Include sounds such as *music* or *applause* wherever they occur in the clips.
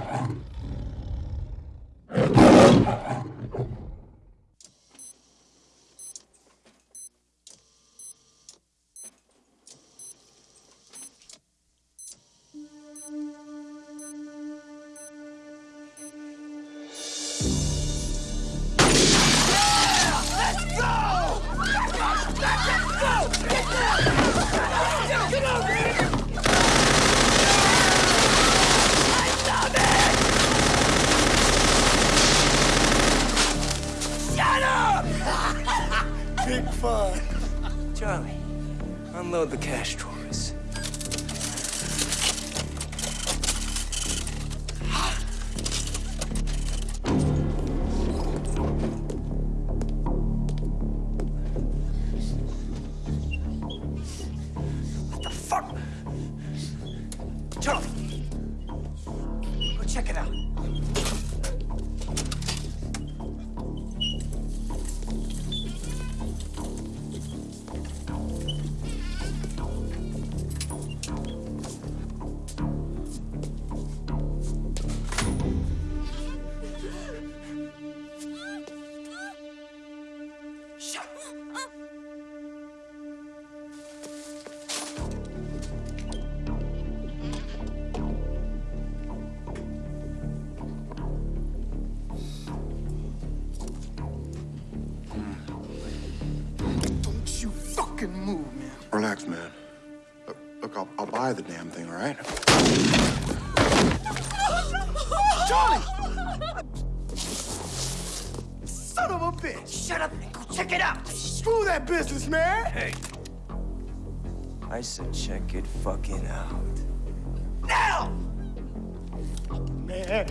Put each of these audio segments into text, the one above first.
happen. Right? Charlie! Son of a bitch! Shut up and go check it out! Screw that business, man! Hey. I said check it fucking out. Now! Man.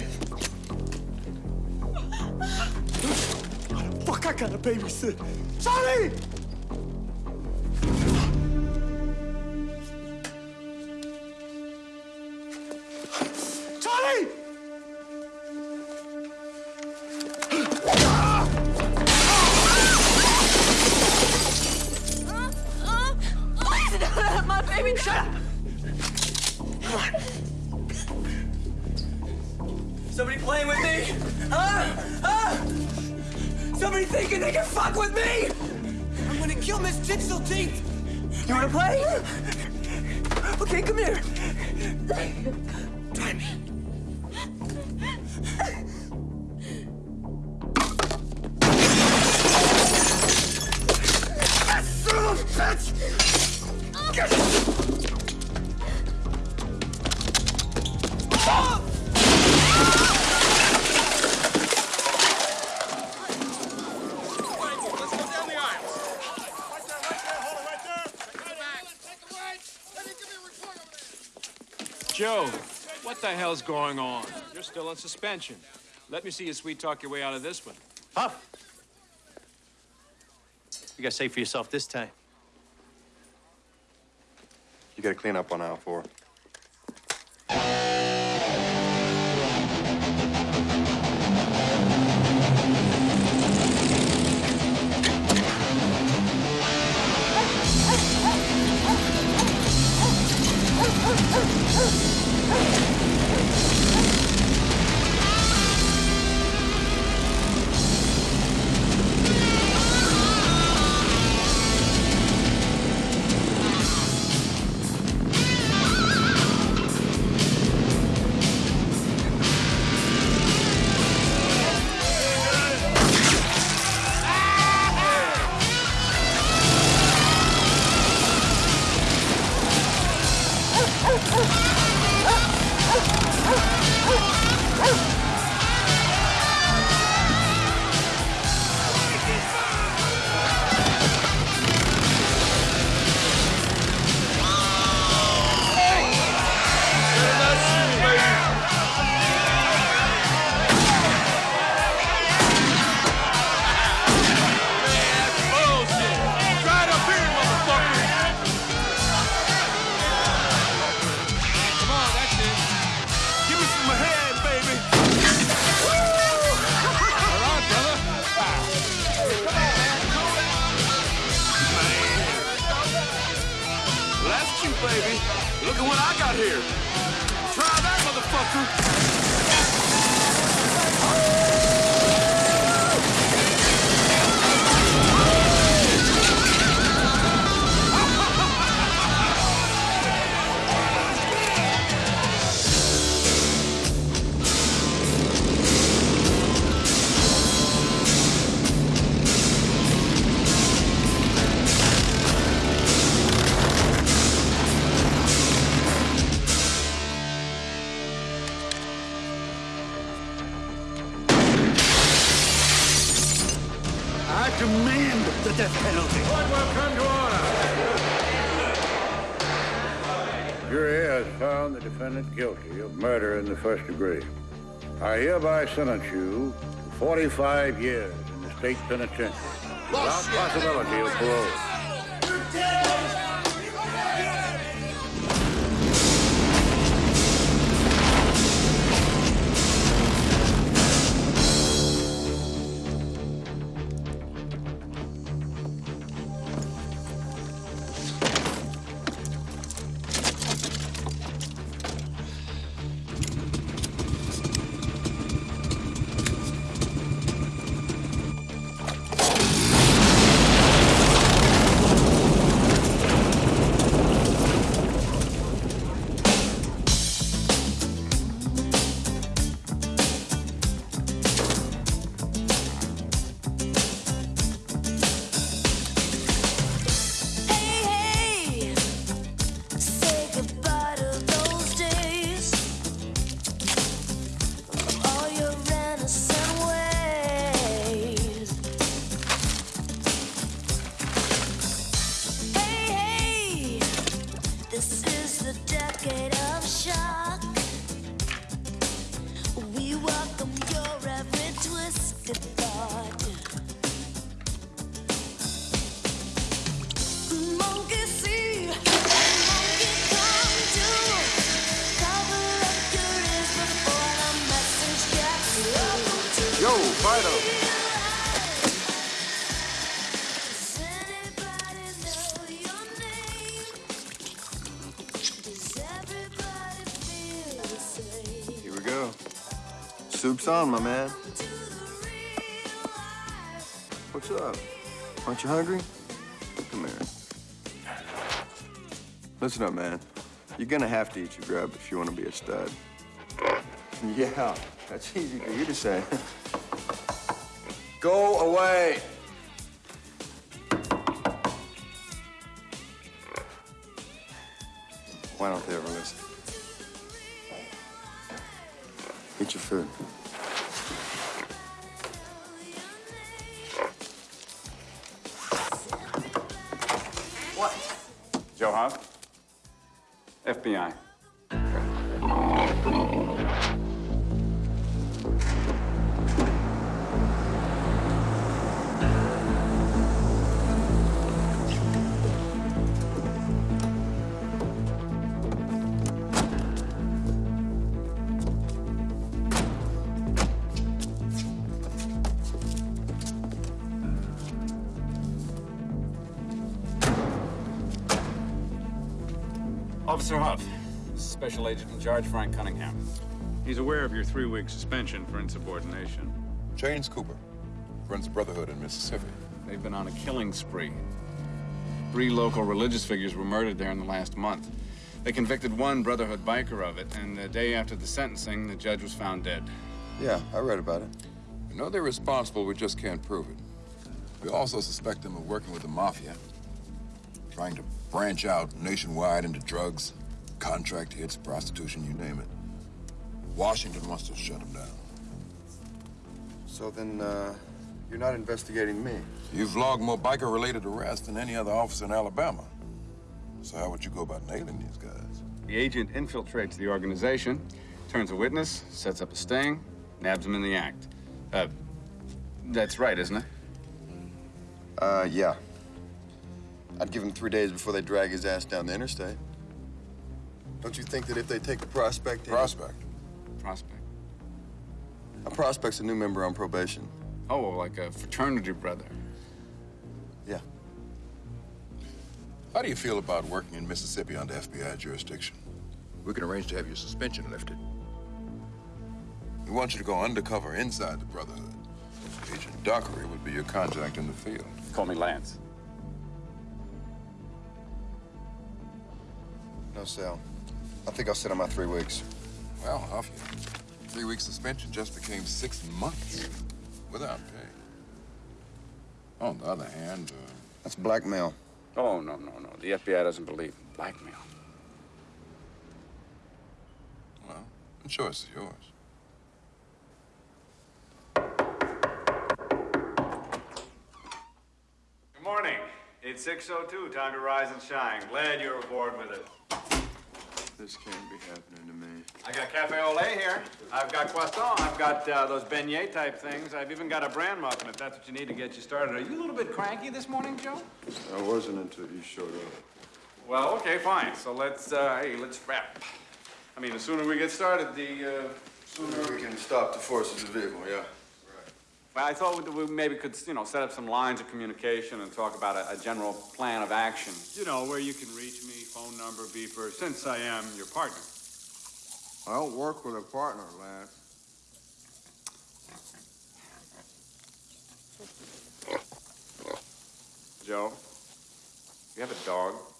Fuck, I gotta babysit. Charlie! Hell's going on? You're still on suspension. Let me see you sweet talk your way out of this one. Puff. You gotta say for yourself this time. You gotta clean up on aisle four. Found the defendant guilty of murder in the first degree. I hereby sentence you to 45 years in the state penitentiary without possibility of parole. Soup's on, my man. What's up? Aren't you hungry? Come here. Listen up, man. You're gonna have to eat your grub if you want to be a stud. Yeah, that's easy for you to say. *laughs* Go away. Officer Huff, Special Agent in charge, Frank Cunningham. He's aware of your three-week suspension for insubordination. James Cooper runs the Brotherhood in Mississippi. They've been on a killing spree. Three local religious figures were murdered there in the last month. They convicted one Brotherhood biker of it, and the day after the sentencing, the judge was found dead. Yeah, I read about it. We know they're responsible, we just can't prove it. We also suspect them of working with the mafia, trying to branch out nationwide into drugs, contract hits, prostitution, you name it. Washington wants to shut them down. So then, uh, you're not investigating me. You've logged more biker-related arrests than any other officer in Alabama. So how would you go about nailing these guys? The agent infiltrates the organization, turns a witness, sets up a sting, nabs him in the act. Uh, that's right, isn't it? Uh, yeah. I'd give him three days before they drag his ass down the interstate. Don't you think that if they take a prospect in- Prospect. Prospect. A prospect's a new member on probation. Oh, like a fraternity brother. Yeah. How do you feel about working in Mississippi under FBI jurisdiction? We can arrange to have your suspension lifted. We want you to go undercover inside the Brotherhood. Agent Dockery would be your contact in the field. Call me Lance. No, sale. I think I'll sit on my three weeks. Well, off you. Three week suspension just became six months without pay. On the other hand, uh, That's blackmail. Oh, no, no, no. The FBI doesn't believe in blackmail. well, the choice is yours. It's 6.02, time to rise and shine. Glad you're aboard with us. This can't be happening to me. I got cafe au lait here. I've got croissant. I've got uh, those beignet type things. I've even got a bran muffin if that's what you need to get you started. Are you a little bit cranky this morning, Joe? I wasn't until you showed up. Well, okay, fine. So let's, uh, hey, let's wrap. I mean, the sooner we get started, the, uh, Sooner we can stop the forces of evil, yeah. Well, I thought we we maybe could, you know, set up some lines of communication and talk about a, a general plan of action. You know, where you can reach me, phone number, beeper, since I am your partner. I don't work with a partner, Lance. Joe, you have a dog?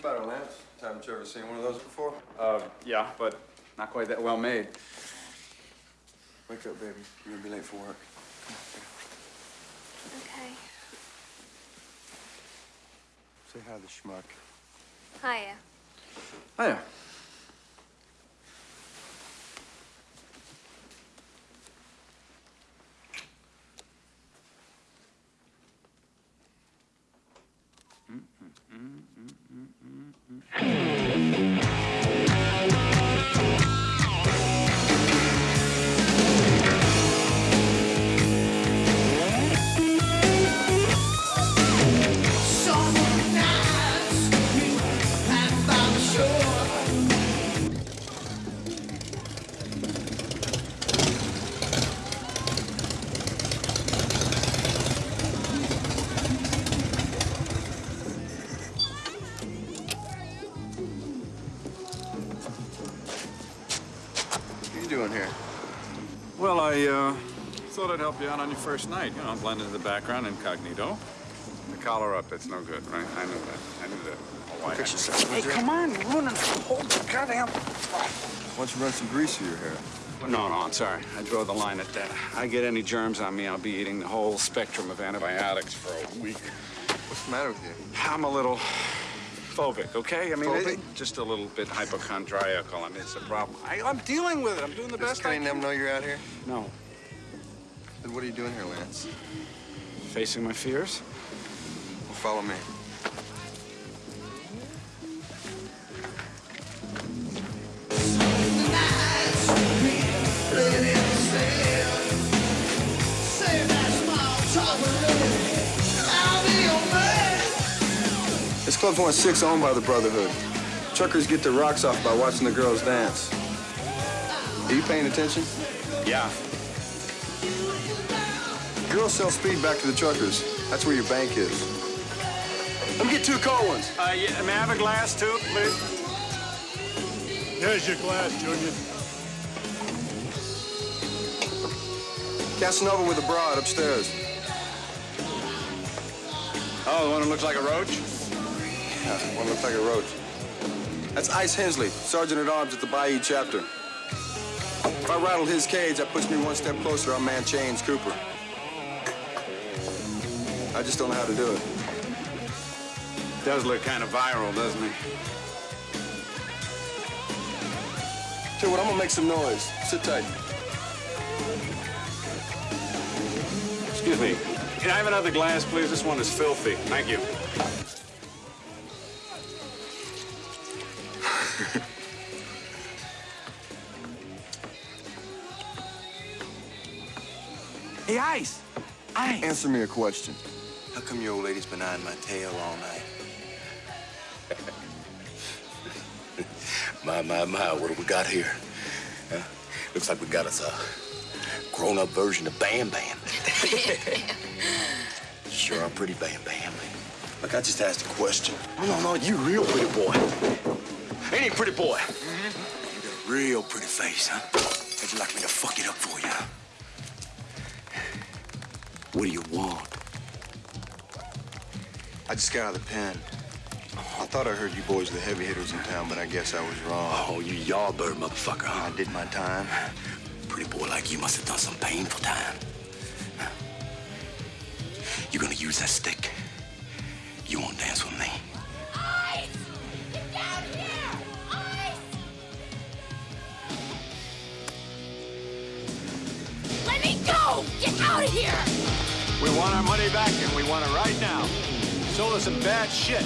What's the matter, Lance? Haven't you ever seen one of those before? Uh, yeah, but not quite that well made. Wake up, baby. You're gonna be late for work. Okay. Say hi to the schmuck. Hiya. Hiya. Thought I'd help you out on your first night. You know, blend into the background incognito. The collar up, that's no good, right? I knew that. I knew that. Oh, why? Fix yourself, Hey, come on, you're ruining the whole goddamn... Why don't you run some grease through your hair? No, no, I'm sorry. I draw the line at that. I get any germs on me, I'll be eating the whole spectrum of antibiotics for a week. What's the matter with you? I'm a little phobic, okay? I mean, Phobic? it- just a little bit hypochondriacal. I mean, it's a problem. I, I'm dealing with it. I'm doing the Does best I Kenny can. them know you're out here? No. Then what are you doing here, Lance? Facing my fears? Well, follow me. This club's one six owned by the Brotherhood. Truckers get their rocks off by watching the girls dance. Are you paying attention? Yeah. Girls sell speed back to the truckers. That's where your bank is. Let me get two cold ones. Uh, yeah, may I have a glass, too, please? Here's your glass, Junior. Casanova with a broad upstairs. Oh, the one that looks like a roach? Yeah, one looks like a roach. That's Ice Hensley, Sergeant at Arms at the Bayou chapter. If I rattle his cage, that puts me one step closer on Man Chains Cooper. I just don't know how to do it. Does look kind of viral, doesn't he? Tell you what, I'm gonna make some noise. Sit tight. Excuse me. Can I have another glass, please? This one is filthy. Thank you. Hey, Ice! Ice! Answer me a question. How come your old lady's been eyeing my tail all night? my, my, my, what do we got here? Huh? Looks like we got us a grown-up version of Bam Bam. *laughs* sure are pretty Bam Bam. Look, I just asked a question. No, no, no, you real pretty boy. Ain't he pretty boy? Mm -hmm. You got a real pretty face, huh? How'd you like me to fuck it up for you? What do you want? I just got out of the pen. I thought I heard you boys were the heavy hitters in town, but I guess I was wrong. Oh, you yardbird motherfucker, huh? I did my time. Pretty boy like you must have done some painful time. You're gonna use that stick? You wanna dance with me? Ice! Get down here! Ice! Let me go! Get out of here! We want our money back, and we want it right Sold us some bad shit.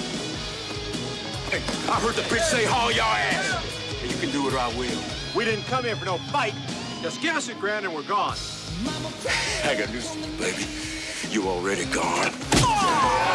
Hey, I heard the bitch say haul your ass. And you can do it or I will. We didn't come here for no fight. Just give us a grand and we're gone. I got news baby. You already gone. Next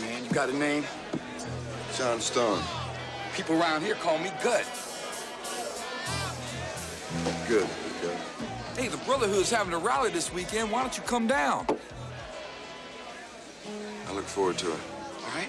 Man. You got a name? John Stone. People around here call me Gut. Good. Good. Hey, the Brotherhood's having a rally this weekend. Why don't you come down? I look forward to it. All right?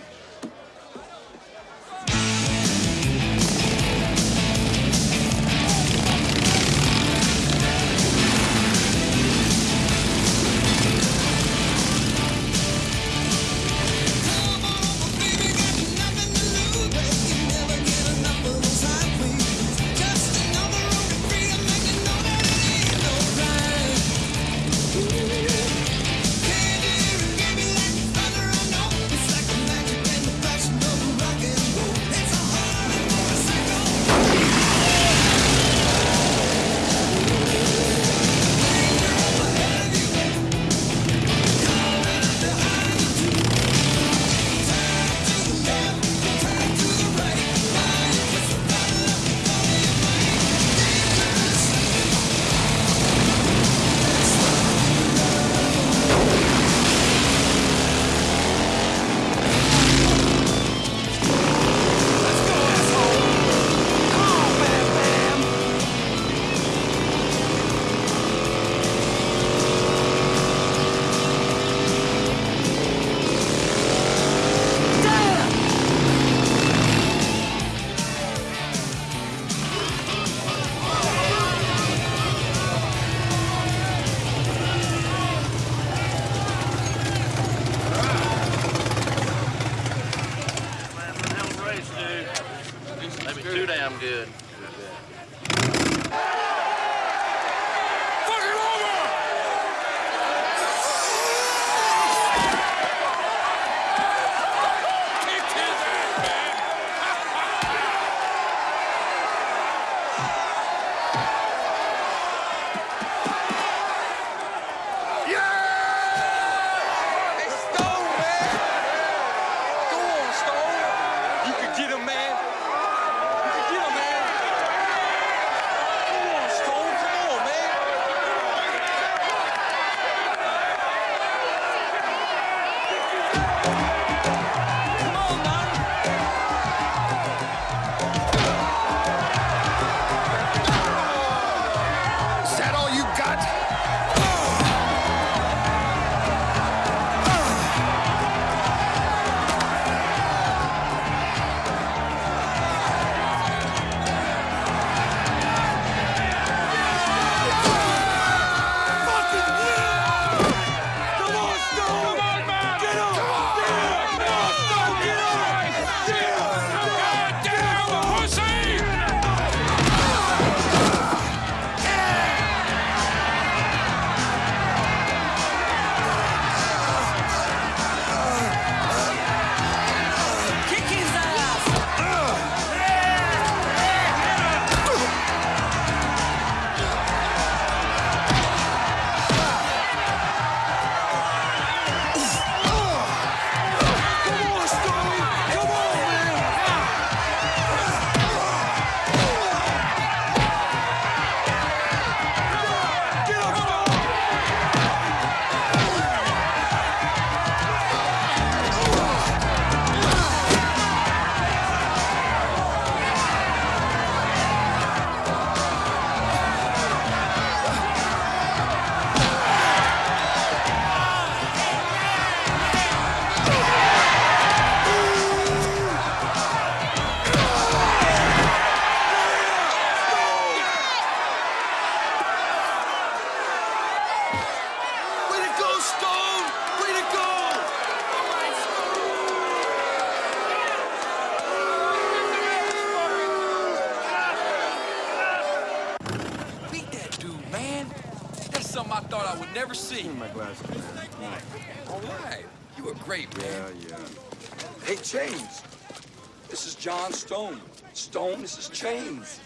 Chains.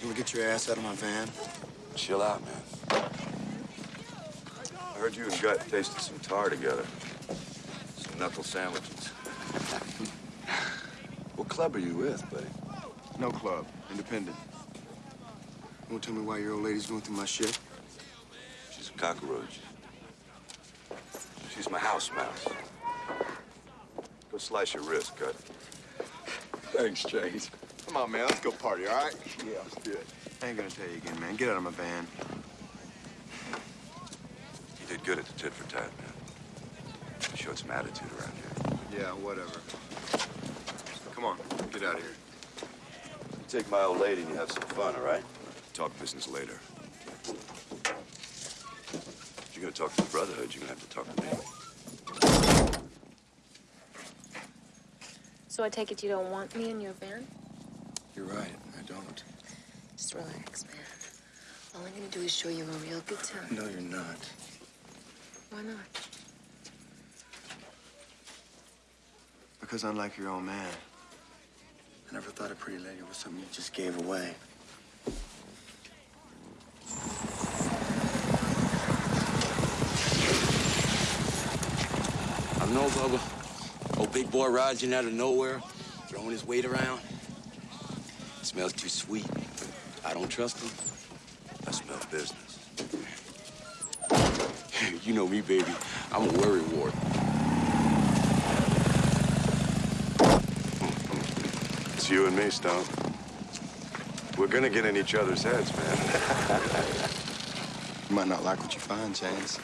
You wanna get your ass out of my van? Chill out, man. I heard you and Gut tasted some tar together. Some knuckle sandwiches. *laughs* what club are you with, buddy? No club. Independent. You won't tell me why your old lady's going through my shit? She's a cockroach. She's my house mouse. Go slice your wrist, Gut. *laughs* Thanks, Chains. Come on, man. Let's go party, all right? Yeah, let's do it. I ain't gonna tell you again, man. Get out of my van. You did good at the tit for tat, man. You showed some attitude around here. Yeah, whatever. Come on, get out of here. You take my old lady and you have some fun, all right? Talk business later. If you're gonna talk to the Brotherhood, you're gonna have to talk to me. So I take it you don't want me in your van? You're right. I don't. Just relax, man. All I'm gonna do is show you a real good time. No, you're not. Why not? Because unlike your own man, I never thought a pretty lady was something you just gave away. I know, Bubba. Old big boy rides in out of nowhere, throwing his weight around. Smells too sweet. I don't trust him. I smell business. *laughs* you know me, baby. I'm a worry wart. *laughs* It's you and me, Stone. We're gonna get in each other's heads, man. *laughs* You might not like what you find, Chains.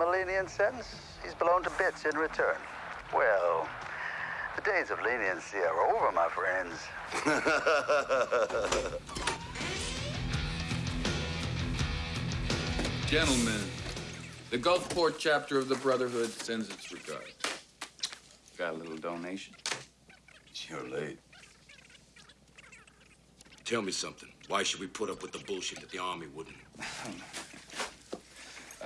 A lenient sentence. He's blown to bits in return. Well, the days of leniency are over, my friends. *laughs* Gentlemen, the Gulfport chapter of the Brotherhood sends its regards. Got a little donation? You're late. Tell me something. Why should we put up with the bullshit that the Army wouldn't? *laughs*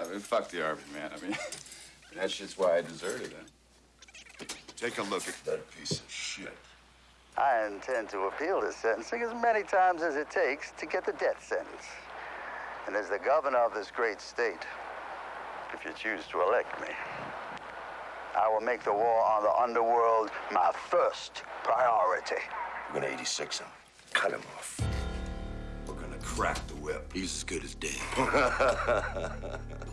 I mean, fuck the Army, man. I mean, *laughs* that's just why I deserted it. Take a look at that piece of shit. I intend to appeal this sentencing as many times as it takes to get the death sentence. And as the governor of this great state, if you choose to elect me, I will make the war on the underworld my first priority. We're gonna 86 him. Cut him off. We're gonna crack the whip. He's as good as dead. *laughs*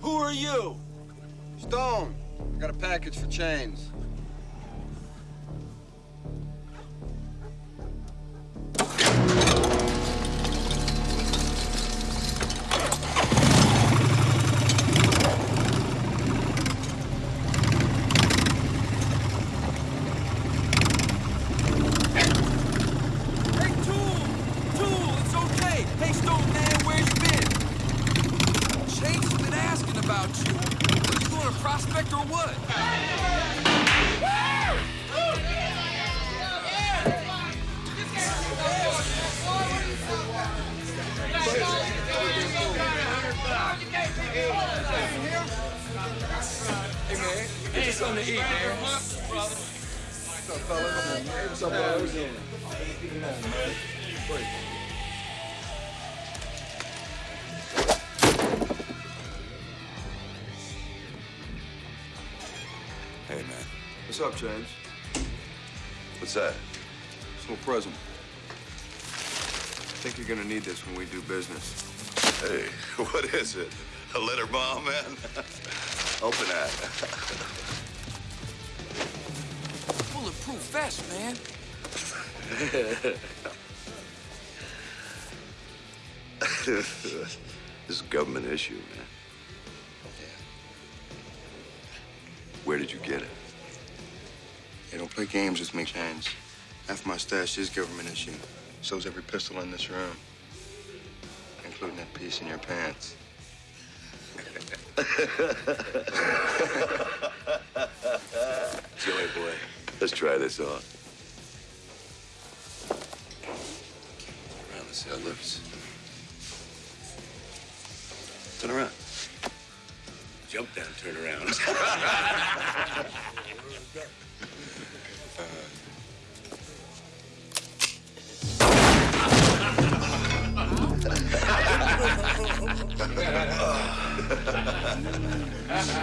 Who are you? Stone. I got a package for Chains. Man. Get you something to eat, man. What's up, fellas? What's up, fellas? Come on, man. Wait. Hey, man. What's up, Chains? What's that? Small present. I think you're gonna need this when we do business. Hey, *laughs* what is it? A letter bomb, man? *laughs* Open that. *laughs* confess, man. *laughs* this is a government issue, man. Where did you get it? Hey, don't play games with me, Chains. Half my stash is government issue. So's every pistol in this room. Including that piece in your pants. *laughs* Joey boy, let's try this on. Around, let's see how it looks. Turn around. Jump down, turn around. *laughs*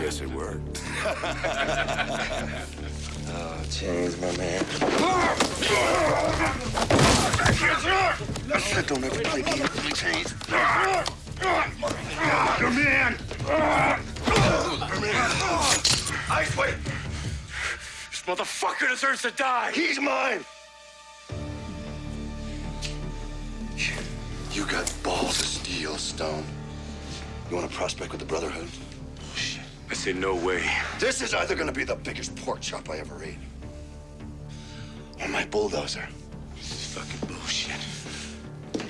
Guess it worked. *laughs* oh, Chains, my man. I don't ever play games with me, Chains. Come in! Come in! Ice, wait! This motherfucker deserves to die! He's mine! You got balls of steel, Stone. You want to prospect with the Brotherhood? I say no way. This is either gonna be the biggest pork chop I ever ate, or my bulldozer. This is fucking bullshit.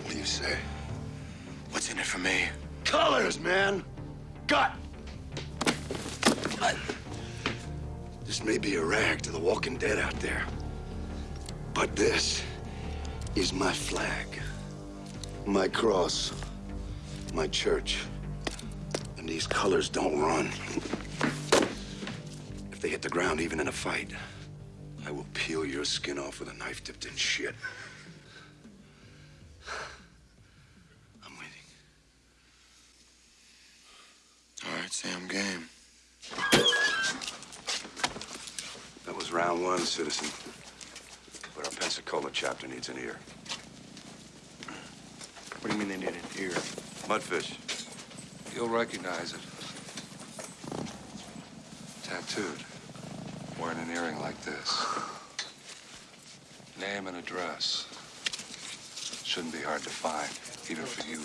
What do you say? What's in it for me? Colors, man. Gut. This may be a rag to the walking dead out there, but this is my flag, my cross, my church. And these colors don't run. If they hit the ground, even in a fight, I will peel your skin off with a knife dipped in shit. I'm waiting. All right, Sam, game. That was round one, citizen. But our Pensacola chapter needs an ear. What do you mean they need an ear? Mudfish. You'll recognize it. Tattooed. Wearing an earring like this. Name and address. Shouldn't be hard to find, even for you.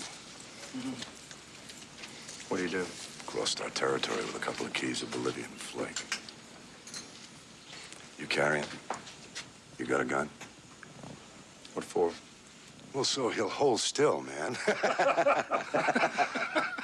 What do you do? Crossed our territory with a couple of keys of Bolivian flake. You carry carrying? You got a gun? What for? Well, so he'll hold still, man. *laughs*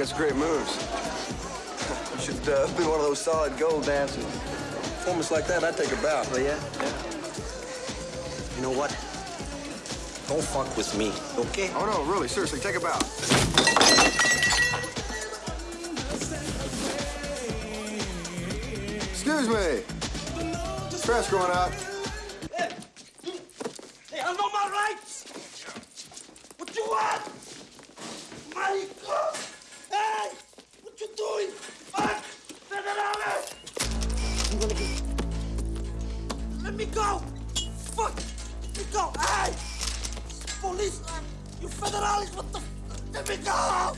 got some great moves. You should uh, be one of those solid gold dancers. Performance like that, I'd take a bow. Oh, yeah? You know what? Don't fuck with me, okay? Oh, no, really, seriously, take a bow. Excuse me. Trash going out. Hey, I know my rights! What you want? Get... Go! Fuck! Let me go! Hey! Police! You federales, what the... f- Let me go!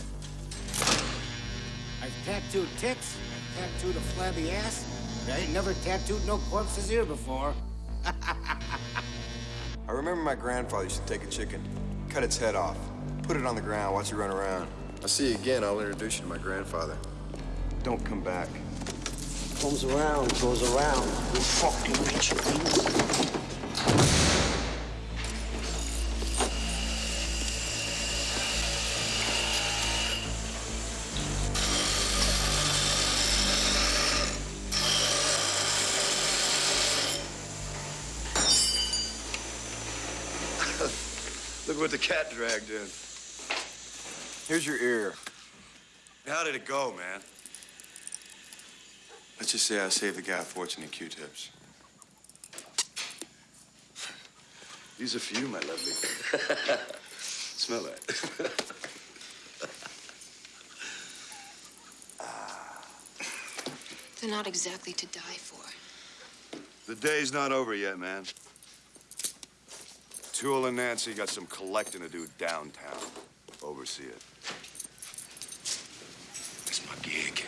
I've tattooed tits, I've tattooed a flabby ass, but I ain't never tattooed no corpses here before. *laughs* I remember my grandfather used to take a chicken, cut its head off, put it on the ground, watch it run around. I'll see you again, I'll introduce you to my grandfather. Don't come back. Comes around, goes around. You fucking bitch. *laughs* Look what the cat dragged in. Here's your ear. How did it go, man? Let's just say I saved the guy a fortune in Q-tips. These are for you, my lovely. *laughs* Smell that. *laughs* Ah. They're not exactly to die for. the day's not over yet, man. Tool and Nancy got some collecting to do downtown. Oversee it. It's my gig.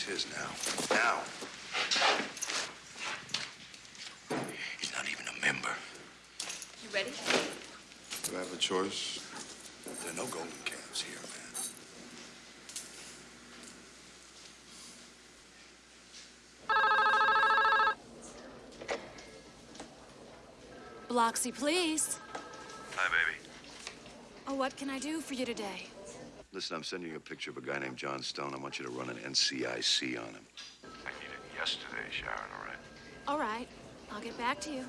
It's his now. Now. He's not even a member. You ready? Do I have a choice? There are no golden calves here, man. Biloxi, please. Hi, baby. Oh, what can I do for you today? Listen, I'm sending you a picture of a guy named John Stone. I want you to run an NCIC on him. I need it yesterday, Sharon, all right? All right. I'll get back to you.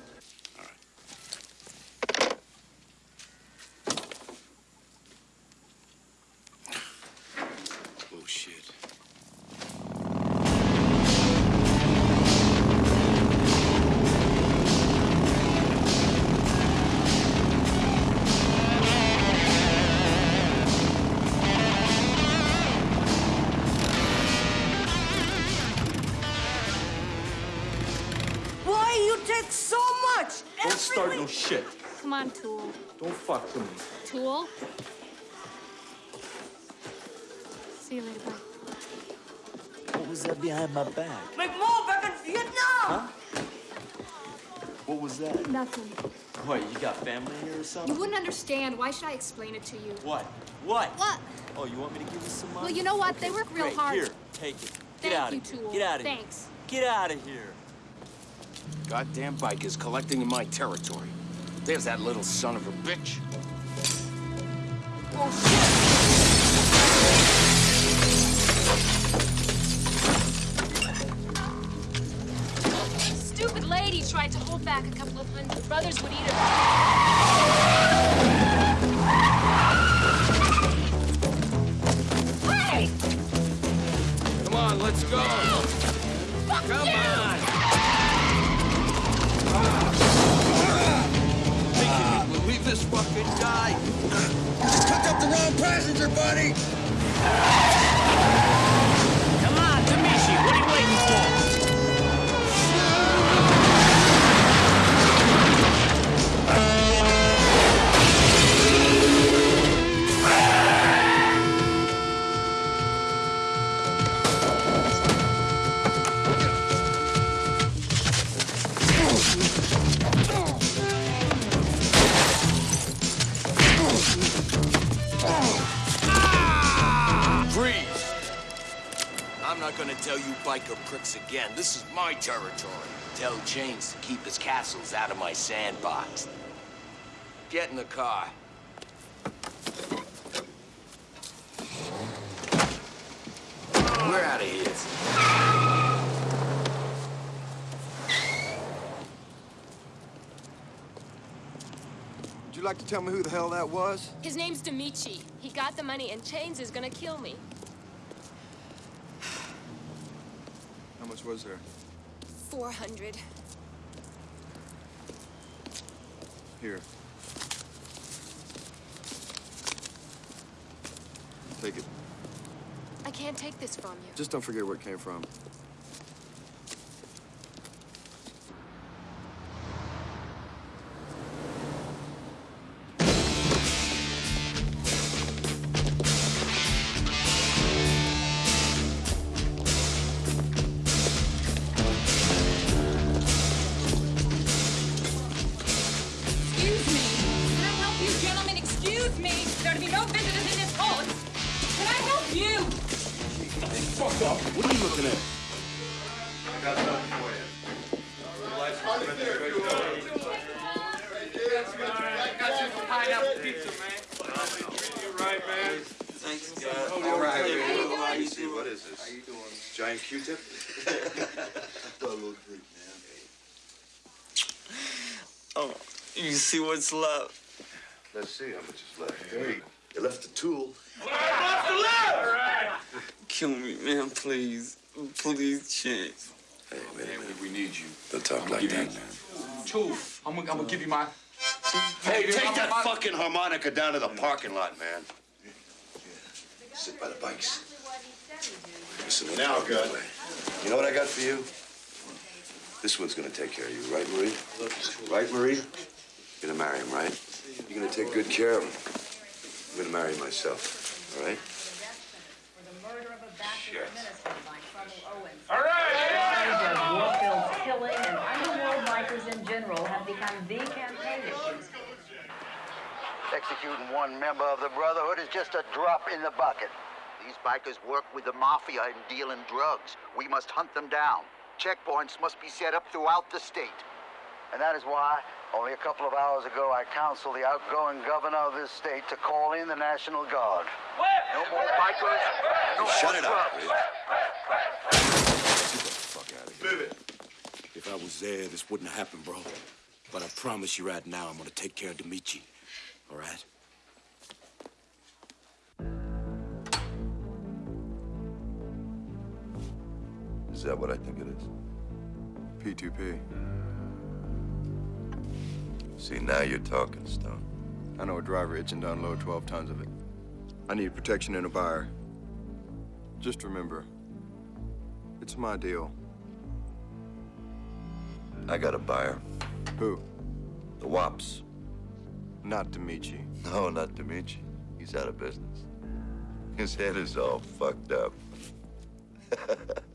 On, Tool. Don't fuck with me. Tool? See you later, bye. What was that behind my back? Make more back in Vietnam! Huh? What was that? Nothing. What, you got family here or something? You wouldn't understand. Why should I explain it to you? What? What? What? Oh, you want me to give you some money? Well, you know what? They Okay, work real great. hard. Here, take it. Get Thank out you, of here. Tool. Get out of Thanks. here. Get out of here. Goddamn bikers collecting in my territory. There's that little son of a bitch. Oh, shit! Stupid lady tried to hold back a couple of hundred. Brothers would eat her. Passenger, buddy! My territory. Tell Chains to keep his castles out of my sandbox. Get in the car. We're out of here. Would you like to tell me who the hell that was? His name's Demichi. He got the money, and Chains is gonna kill me. How much was there? 400. Here. Take it. I can't take this from you. Just don't forget where it came from. *laughs* see what's left? Let's see how much is left. Hey, you left the tool. Kill me, man, please. Please, Chance. Hey, wait a minute. We need you. Don't talk like that, man. Two. I'm gonna, I'm gonna give you my. Hey, Give me take that my- fucking harmonica down to the parking lot, man. Sit by the bikes. Listen, now, good. You know what I got for you? This one's gonna take care of you, right, Marie? Right, Marie? You're gonna marry him, right? You're gonna take good care of him. I'm gonna marry him myself, all right? All right! Warfield killing and underworld bikers in general have become the campaign issues. Executing one member of the Brotherhood is just a drop in the bucket. These bikers work with the Mafia and deal in drugs. We must hunt them down. Checkpoints must be set up throughout the state. And that is why, only a couple of hours ago, I counseled the outgoing governor of this state to call in the National Guard. No more bikers, no Shut more it up, drugs. If I was there, this wouldn't have happened, bro. But I promise you right now, I'm gonna take care of Demichi. All right? Is that what I think it is? P2P. See, now you're talking, Stone. I know a driver itching to unload 12 tons of it. I need protection and a buyer. Just remember, it's my deal. I got a buyer. Who? The Wops. Not Demichi. No, not Dimitri. He's out of business. His head is all fucked up. *laughs*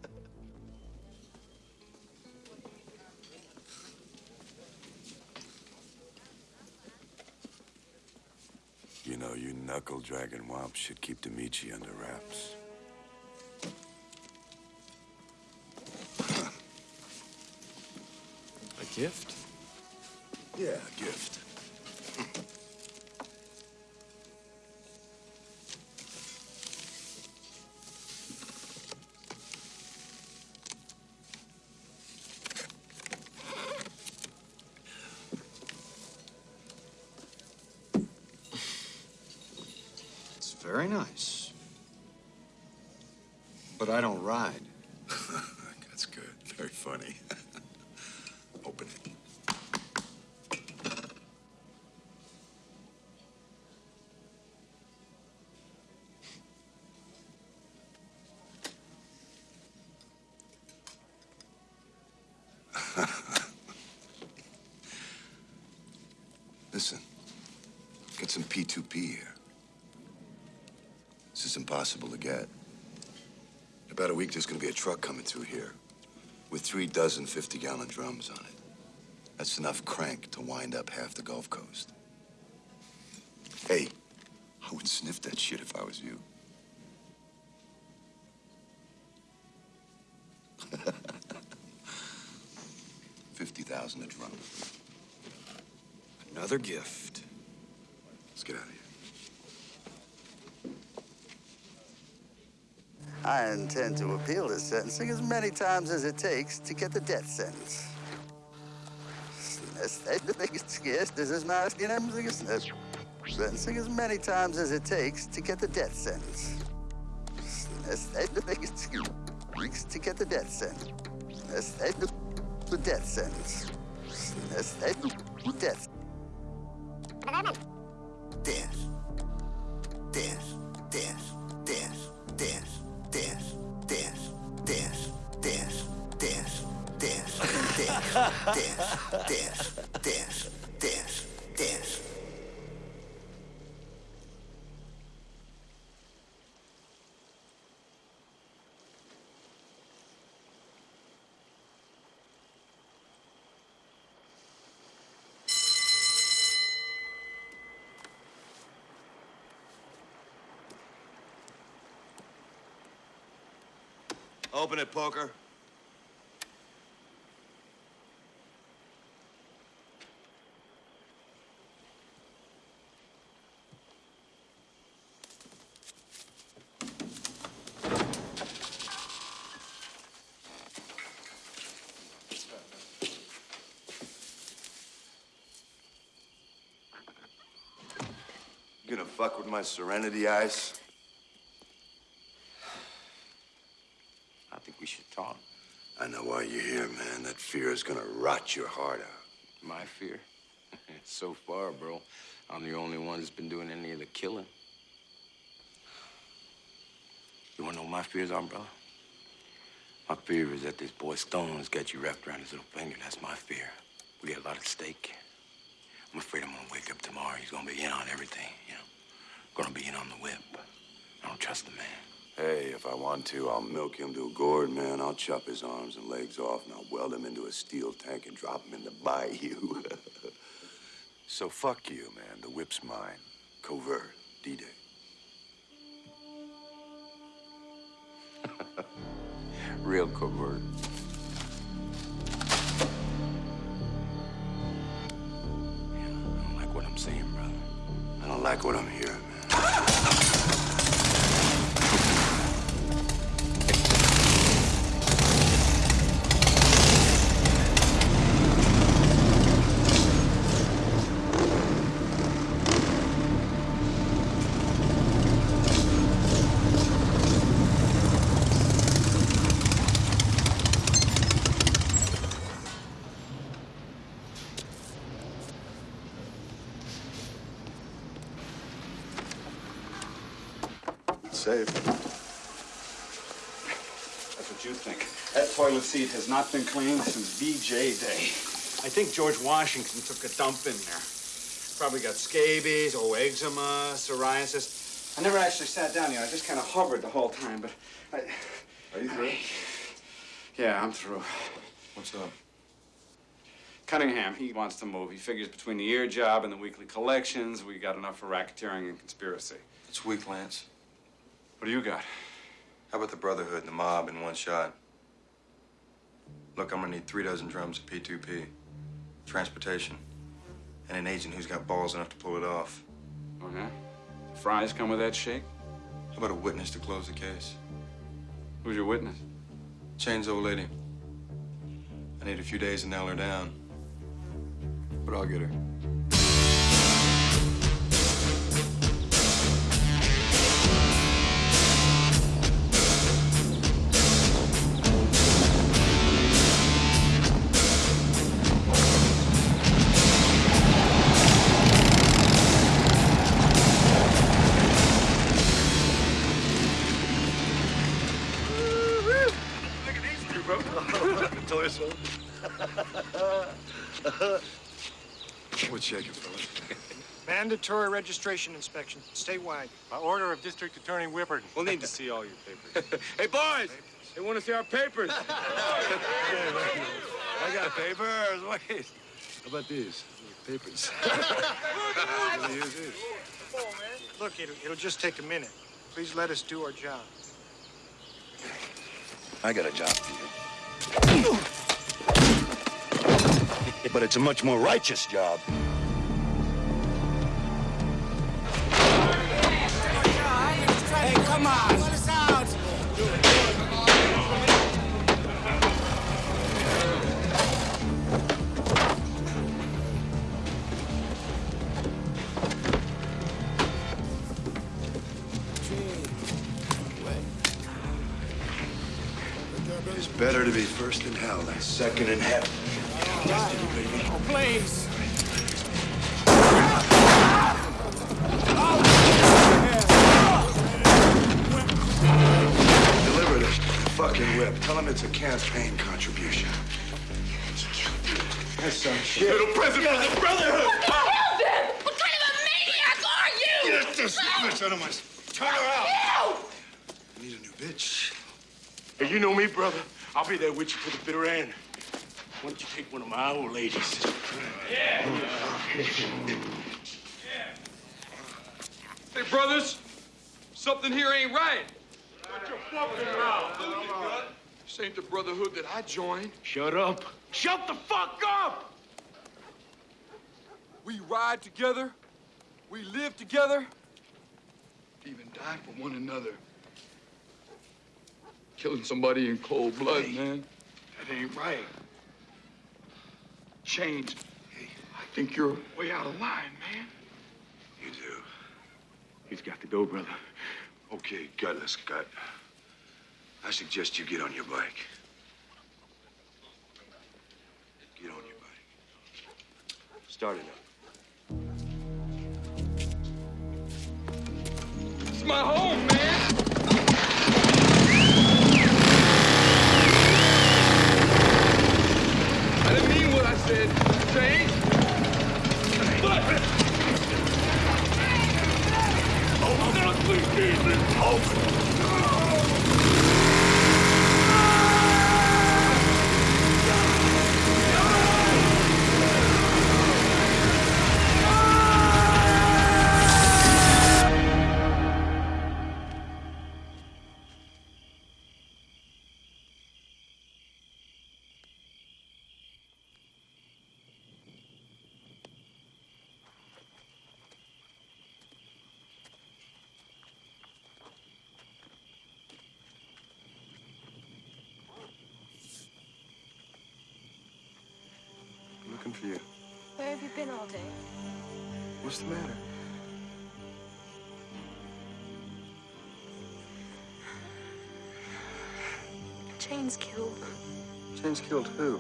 You know, you knuckle dragging womp should keep Demichi under wraps. A gift? Yeah, a gift. But I don't ride. *laughs* That's good. Very funny. *laughs* Open it. *laughs* Listen, get some P2P here. This is impossible to get. About a week, there's gonna be a truck coming through here with three dozen 50-gallon drums on it. That's enough crank to wind up half the Gulf Coast. Hey, I would sniff that shit if I was you. *laughs* Fifty thousand a drum. Another gift. Let's get out of here. I intend to appeal this sentencing as many times as it takes to get the death sentence. Sentencing as many times as it takes to get the death sentence. To get the death sentence. The death sentence. Death. Open it, poker. You gonna fuck with my serenity eyes? I think we should talk. I know why you're here, man. Is gonna rot your heart out. My fear? *laughs* so far, bro, I'm the only one that's been doing any of the killing. You wanna know what my fears are, brother? My fear is that this boy Stone's got you wrapped around his little finger. That's my fear. We got a lot at stake. I'm afraid I'm gonna wake up tomorrow. He's gonna be in on everything, you know. Gonna be in on the whip. I don't trust the man. Hey, if I want to, I'll milk him to a gourd, man. I'll chop his arms and legs off, and I'll weld him into a steel tank and drop him in the bayou. *laughs* so fuck you, man. The whip's mine. Covert. D-Day. *laughs* Real covert. I don't like what I'm seeing, brother. I don't like what I'm hearing, man. *laughs* toilet seat has not been cleaned since VJ Day. I think George Washington took a dump in there. Probably got scabies, oh, eczema, psoriasis. I never actually sat down here. I just kind of hovered the whole time, but I... Are you through? Yeah, I'm through. What's up? Cunningham, he wants to move. He figures between the ear job and the weekly collections, we got enough for racketeering and conspiracy. It's weak, Lance. What do you got? How about the Brotherhood and the mob in one shot? Look, I'm gonna need three dozen drums of P2P, transportation, and an agent who's got balls enough to pull it off. Yeah? Fries come with that shake? How about a witness to close the case? Who's your witness? Chain's old lady. I need a few days to nail her down, but I'll get her. What's shaking, fellas? *laughs* Mandatory registration inspection, statewide. By order of District Attorney Whippert. We'll need to see all your papers. *laughs* hey, boys! They want to see our papers. *laughs* I got papers. Wait. How about these? Papers. What do you use these? Look, it'll, it'll just take a minute. Please let us do our job. I got a job for you but it's a much more righteous job. Hey, come on! Let us out! It's better to be first in hell than second in heaven. Destiny, baby. Oh, please. Deliver this fucking whip. Tell him it's a campaign contribution. That's some shit. Little president of the Brotherhood! What the hell, then? What kind of a maniac are you? Get this bitch out of my... Turn her out. I need a new bitch. Hey, you know me, brother. I'll be there with you to the bitter end. Why don't you take one of my old ladies? Yeah. Hey, brothers, something here ain't right. Shut your fucking mouth. This ain't the brotherhood that I joined. Shut up. Shut the fuck up! We ride together. We live together. Even die for one another. Killing somebody in cold blood, man. That ain't right. Chains. I think you're way out of line, man. You do. He's got to go, brother. Okay, gutless gut. I suggest you get on your bike. Get on your bike. Start it up. It's my home, man. Said. Change. Up, please, Jesus. Open. Where have you been all day? What's the matter? Chain's killed. Chains killed who?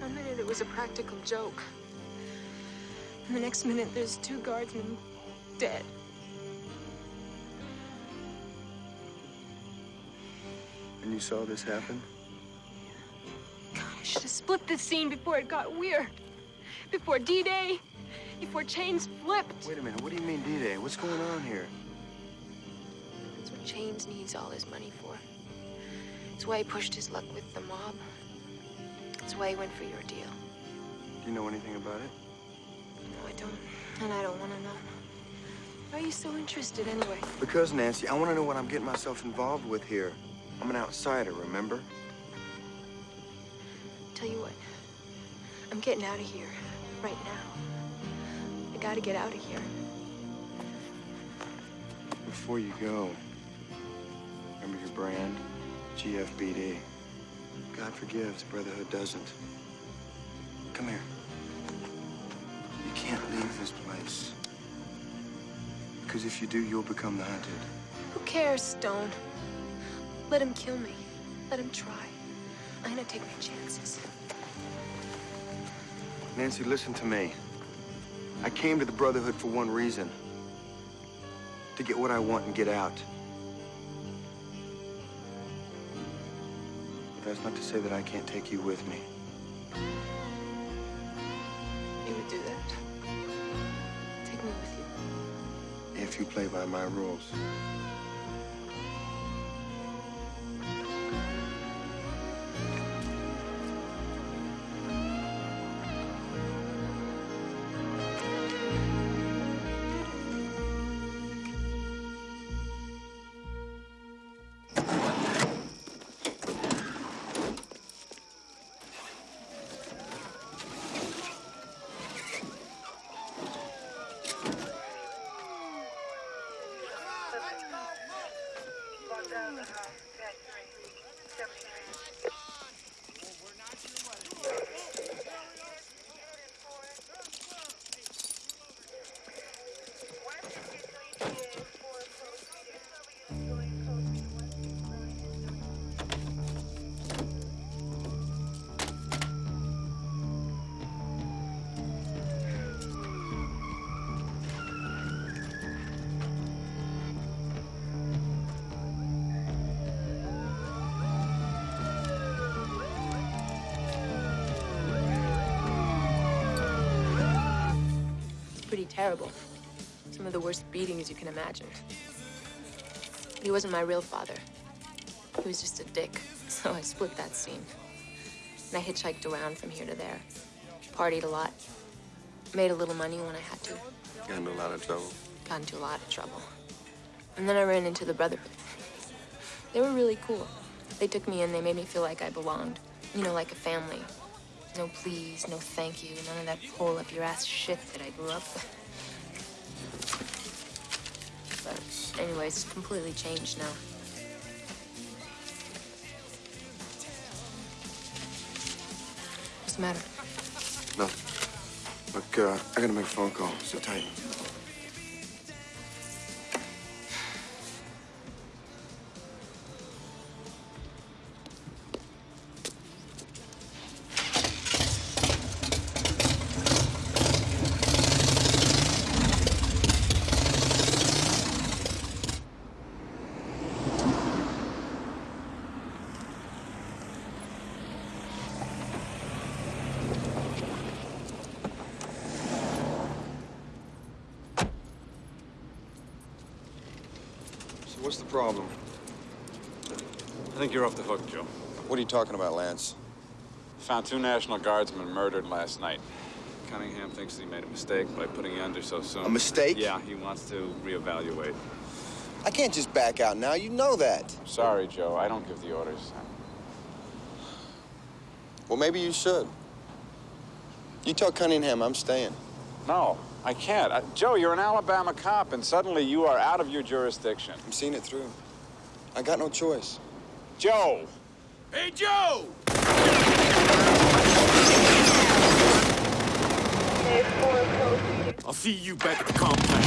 One minute it was a practical joke. And the next minute there's two guardsmen dead. And you saw this happen? God, I should have split this scene before it got weird. Before D-Day. Before Chains flipped. Wait a minute. What do you mean D-Day? What's going on here? That's what Chains needs all his money for. It's why he pushed his luck with the mob. It's why he went for your deal. Do you know anything about it? No, I don't. And I don't want to know. Why are you so interested anyway? Because, Nancy, I want to know what I'm getting myself involved with here. I'm an outsider, remember? Tell you what. I'm getting out of here. Right now. I gotta get out of here. Before you go, remember your brand? GFBD. God forgives, Brotherhood doesn't. Come here. You can't leave this place. Because if you do, you'll become the hunted. Who cares, Stone? Let him kill me. Let him try. I'm gonna take my chances. Nancy, listen to me. I came to the Brotherhood for one reason. To get what I want and get out. But that's not to say that I can't take you with me. You would do that? Take me with you. If you play by my rules. Terrible. Some of the worst beatings you can imagine. But he wasn't my real father. He was just a dick. *laughs* So I split that scene. And I hitchhiked around from here to there. Partied a lot. Made a little money when I had to. Got into a lot of trouble. Got into a lot of trouble. And then I ran into the Brotherhood. *laughs* They were really cool. They took me in, they made me feel like I belonged. You know, like a family. No please, no thank you, none of that pull up your ass shit that I grew up with. Anyways, it's completely changed now. What's the matter? No. Look, uh, I gotta make a phone call. Sit tight. Talking about, Lance? Found two National Guardsmen murdered last night. Cunningham thinks he made a mistake by putting you under so soon. A mistake? Yeah, he wants to reevaluate. I can't just back out now. You know that. Sorry, Joe. I don't give the orders. Well, maybe you should. You tell Cunningham I'm staying. No, I can't. Uh, Joe, you're an Alabama cop, and suddenly you are out of your jurisdiction. I'm seeing it through. I got no choice. Joe! Hey, Joe! I'll see you back at the complex.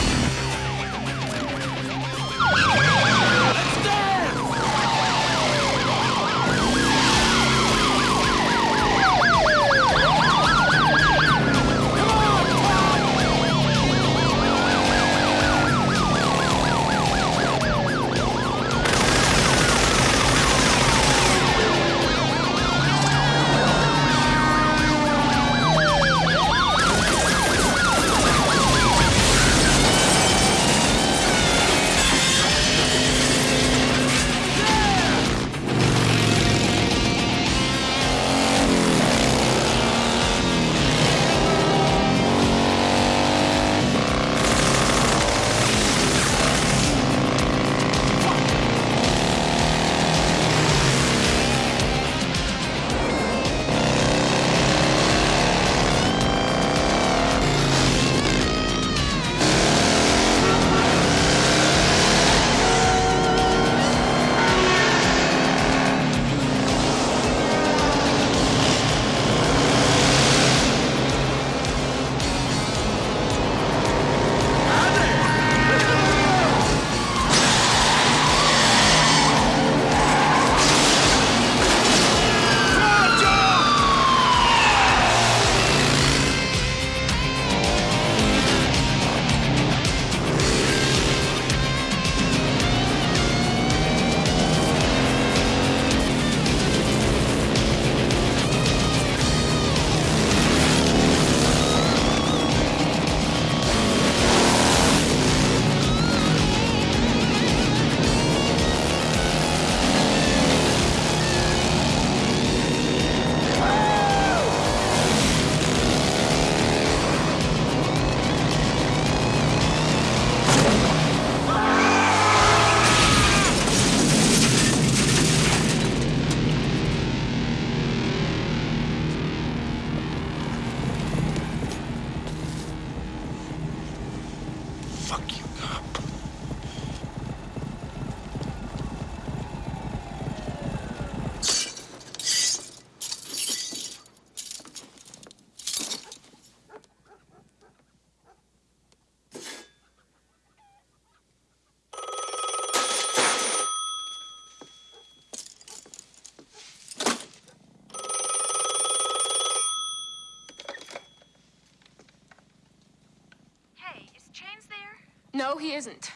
No, he isn't.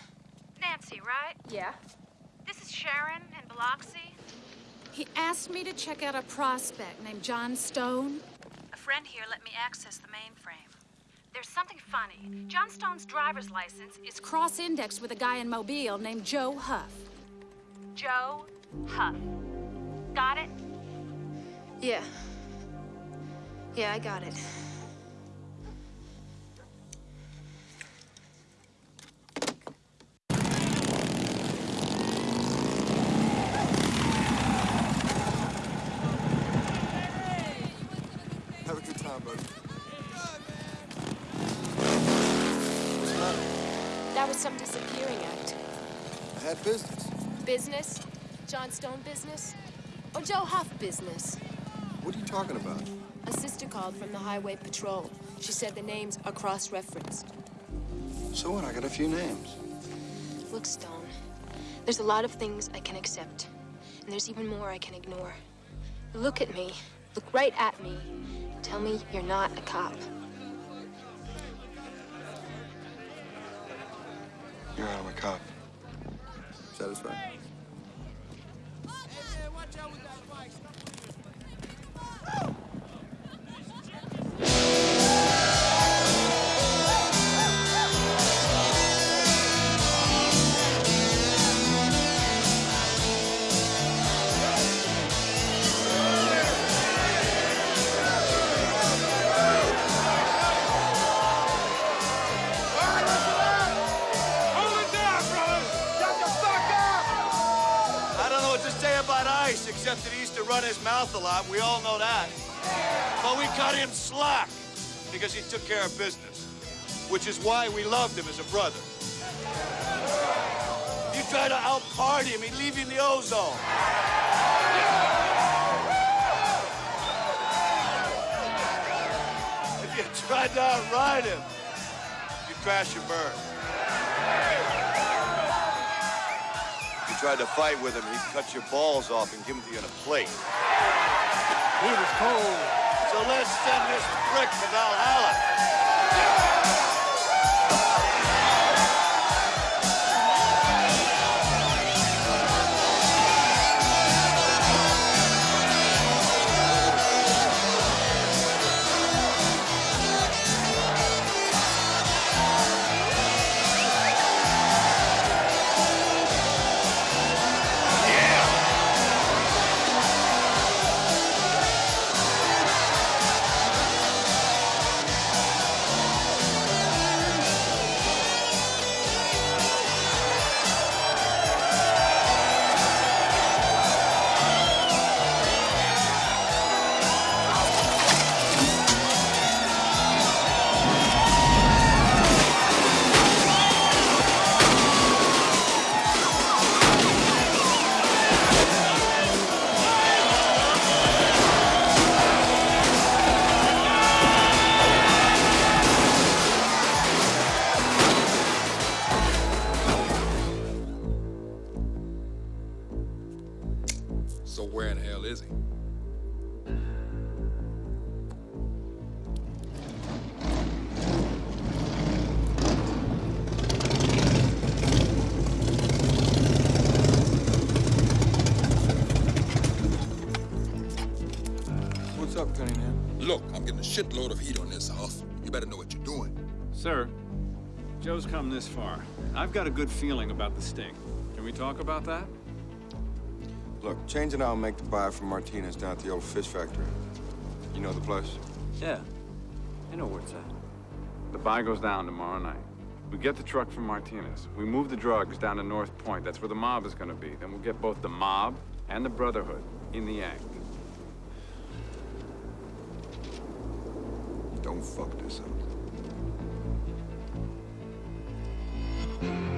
Nancy, right? Yeah? This is Sharon in Biloxi. He asked me to check out a prospect named John Stone. A friend here let me access the mainframe. There's something funny. John Stone's driver's license is cross indexed with a guy in Mobile named Joe Huff. Joe Huff. Got it? Yeah. Yeah, I got it. John Stone business? Or Joe Huff business? What are you talking about? A sister called from the Highway Patrol. She said the names are cross-referenced. So what? I got a few names. Look, Stone, there's a lot of things I can accept, and there's even more I can ignore. Look at me. Look right at me. Tell me you're not a cop. You're out of my cop. Satisfied? Mouth a lot. We all know that. But we cut him slack because he took care of business, which is why we loved him as a brother. You try to out-party him, he'd leave you in the ozone. If you *laughs* tried to outride him, you crash and burn. You tried to fight with him, he'd cut your balls off and give them to you in a plate. He was cold. So let's send this prick to Valhalla. Shitload of heat on this, Huff. You better know what you're doing. Sir, Joe's come this far. I've got a good feeling about the sting. Can we talk about that? Look, Chains and I'll make the buy from Martinez down at the old fish factory. You know the place? Yeah. I know where it's at. The buy goes down tomorrow night. We get the truck from Martinez. We move the drugs down to North Point. That's where the mob is going to be. Then we'll get both the mob and the Brotherhood in the act. Don't fuck up.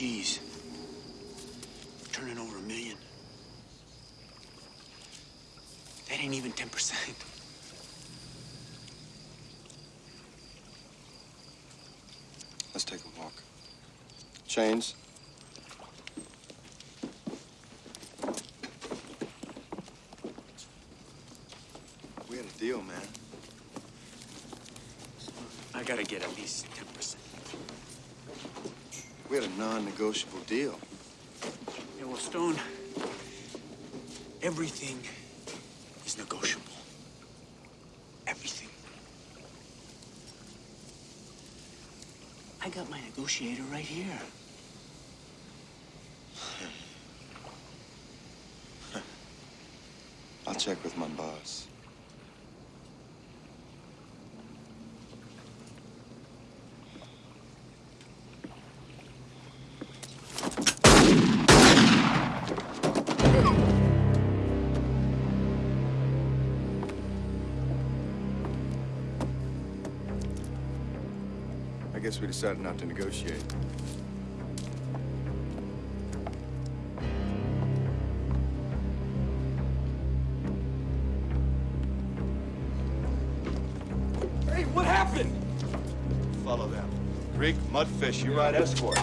Getting 50 G's, turning over a million. That ain't even 10%. Let's take a walk. Chains? We had a deal, man. I gotta get at least 10%. We had a non-negotiable deal. Yeah, well, Stone, everything is negotiable. Everything. I got my negotiator right here. I'll check with my boss. We decided not to negotiate. Hey, what happened? Follow them. Greek, Mudfish, you ride escort.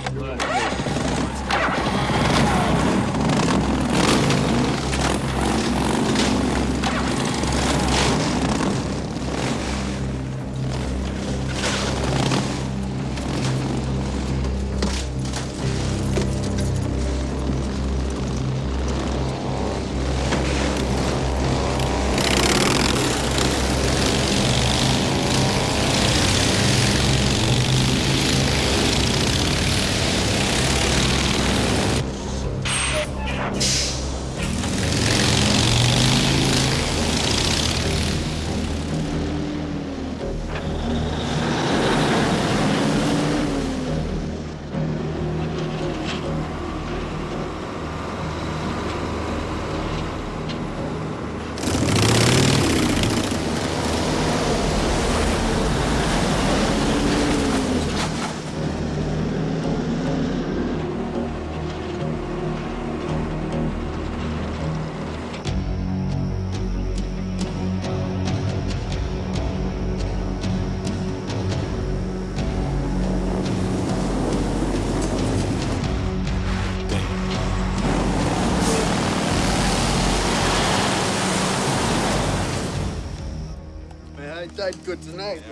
Died good tonight.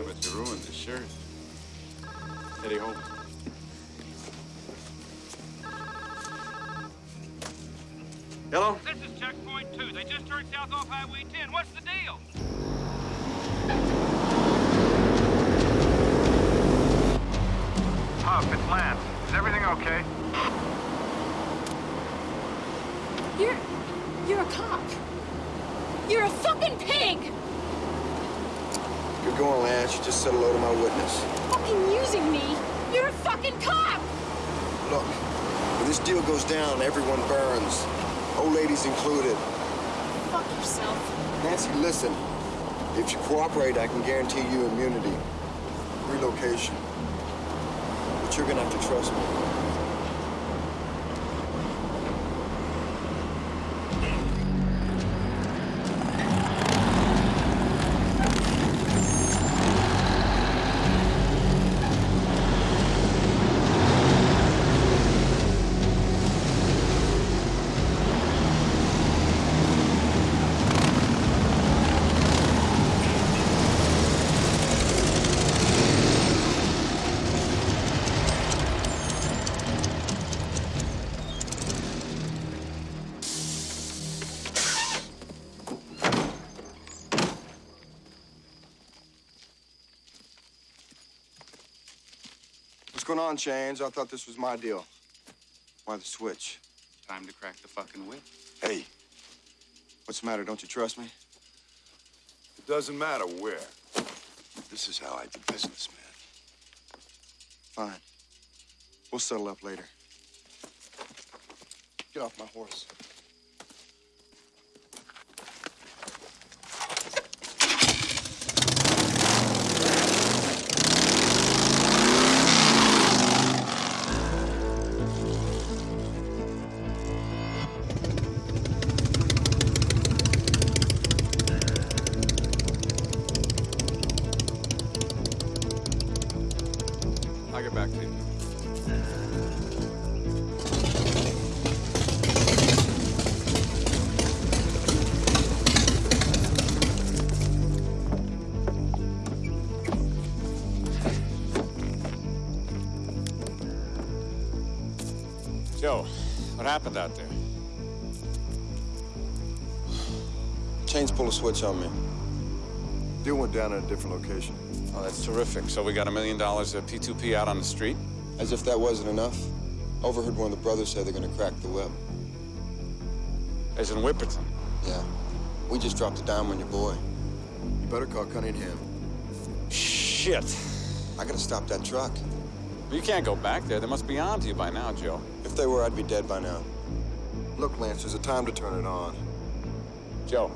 You cooperate, I can guarantee you immunity. Relocation. But you're gonna have to trust me. On, Chains? I thought this was my deal. Why the switch? Time to crack the fucking whip. Hey, what's the matter? Don't you trust me? It doesn't matter where. This is how I do business, man. Fine. We'll settle up later. Get off my horse. Happened out there? Chains pulled a switch on me. Deal went down at a different location. Oh, that's terrific. So we got a million dollars of P2P out on the street? As if that wasn't enough, overheard one of the brothers say they're gonna crack the whip. As in Whipperton? Yeah. We just dropped a dime on your boy. You better call Cunningham. Shit. I gotta stop that truck. You can't go back there. They must be on to you by now, Joe. If they were, I'd be dead by now. Look, Lance, there's a time to turn it on. Joe.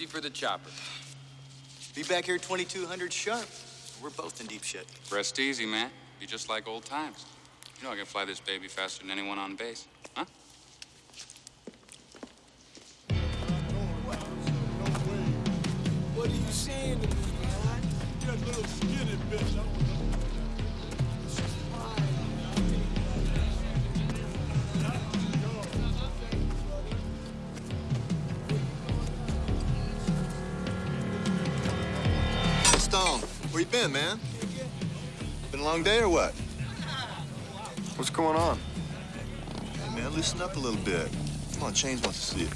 50 for the chopper. Be back here 2200 sharp. We're both in deep shit. Rest easy, man. Be just like old times. You know I can fly this baby faster than anyone on base. Huh? What are you saying to me, man? You're a little skinny bitch. Stone, where you been, man? Been a long day or what? What's going on? Hey, man, loosen up a little bit. Come on, Chains wants to see it.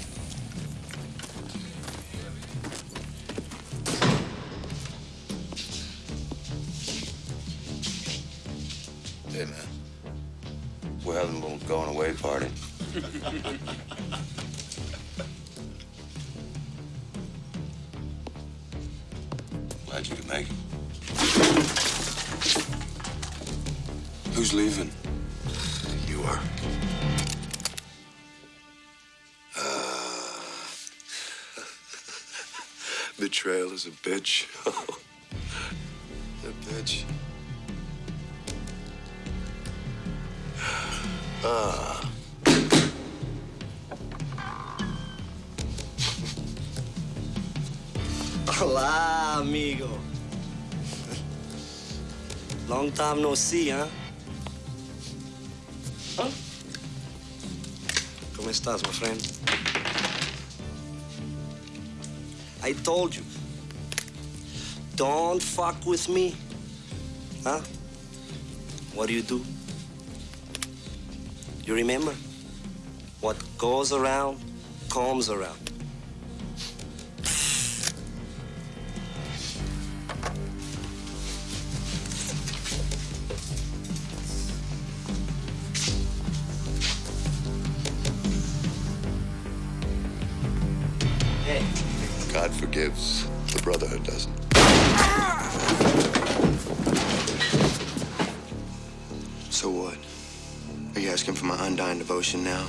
Hey, man. We're having a little going away party. *laughs* Glad you could make it. Who's leaving? You are. Ah. *laughs* Betrayal is a bitch. *laughs* a bitch. *sighs* Ah. Hola, amigo. Long time no see, huh? Huh? ¿Cómo estás, my friend? I told you. Don't fuck with me. Huh? What do you do? You remember? What goes around comes around. God forgives, the Brotherhood doesn't. So what? Are you asking for my undying devotion now?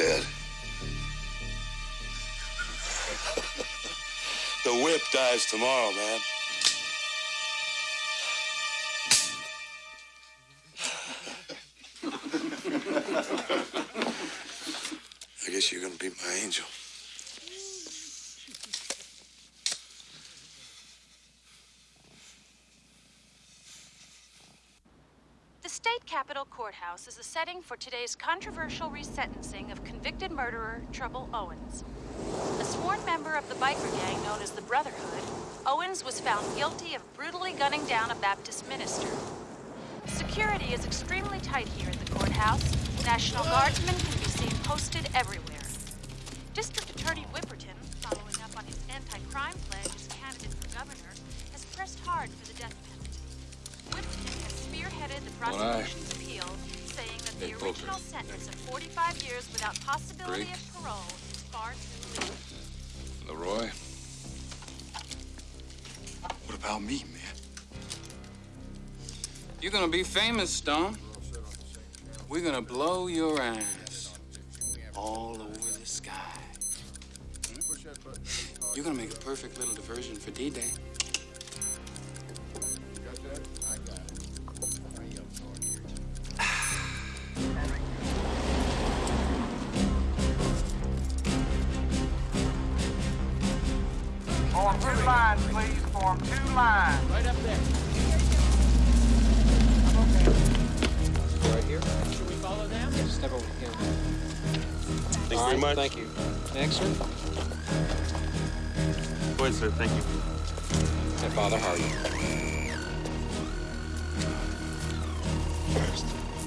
Dead. *laughs* the whip dies tomorrow, man. Courthouse is the setting for today's controversial resentencing of convicted murderer Trouble Owens. A sworn member of the biker gang known as the Brotherhood, Owens was found guilty of brutally gunning down a Baptist minister. Security is extremely tight here at the courthouse. National Guardsmen can be seen posted everywhere. District Attorney Whipperton, following up on his anti-crime pledge as candidate for governor, has pressed hard for the death penalty. Whipperton has spearheaded the prosecution's appeal, saying that the Hey, Poker. original sentence of 45 years without possibility Briggs. of parole is far too low. Leroy? What about me, man? You're gonna be famous, Stone. We're gonna blow your ass all over the sky. Hmm? You're gonna make a perfect little diversion for D-Day.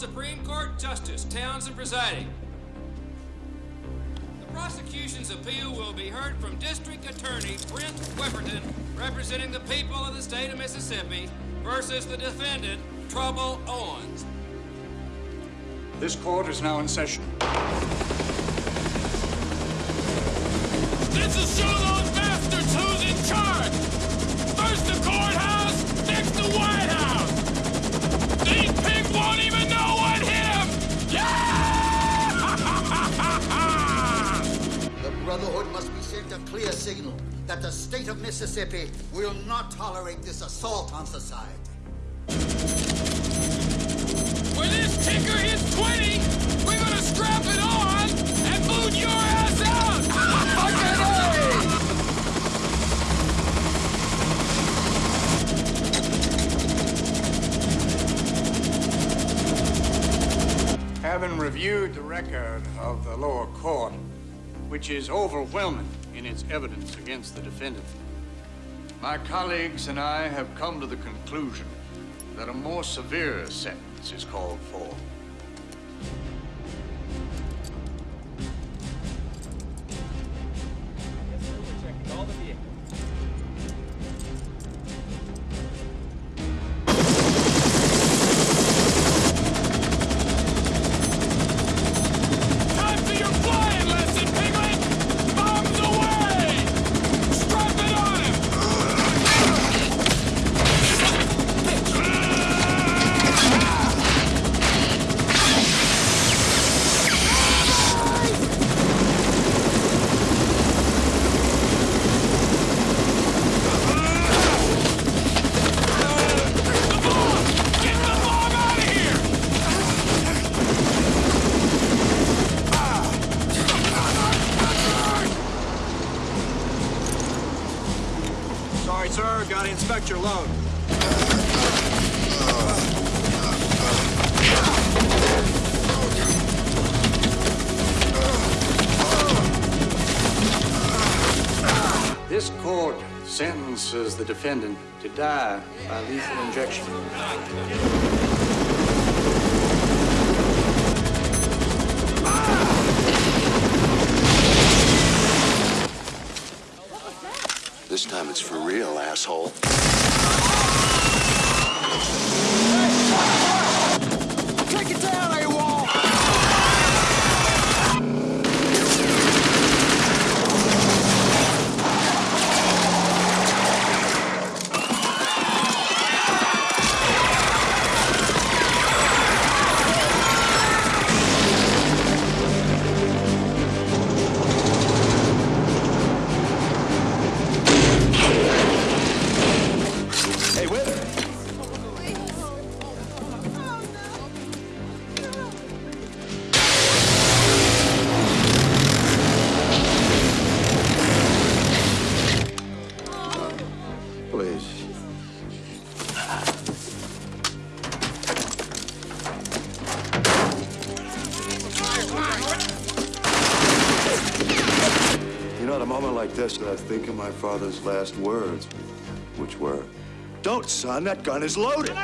Supreme Court Justice Townsend presiding. The prosecution's appeal will be heard from District Attorney Brent Whipperton, representing the people of the state of Mississippi, versus the defendant, Trouble Owens. This court is now in session. This is show those bastards who's in charge! Clear signal that the state of Mississippi will not tolerate this assault on society. When this ticker hits 20, we're gonna strap it on and boot your ass out! Having reviewed the record of the lower court, which is overwhelming in its evidence against the defendant, my colleagues and I have come to the conclusion that a more severe sentence is called for. Gotta inspect your load. This court sentences the defendant to die by lethal injection. This real, asshole. Last words, which were, Don't, son, that gun is loaded.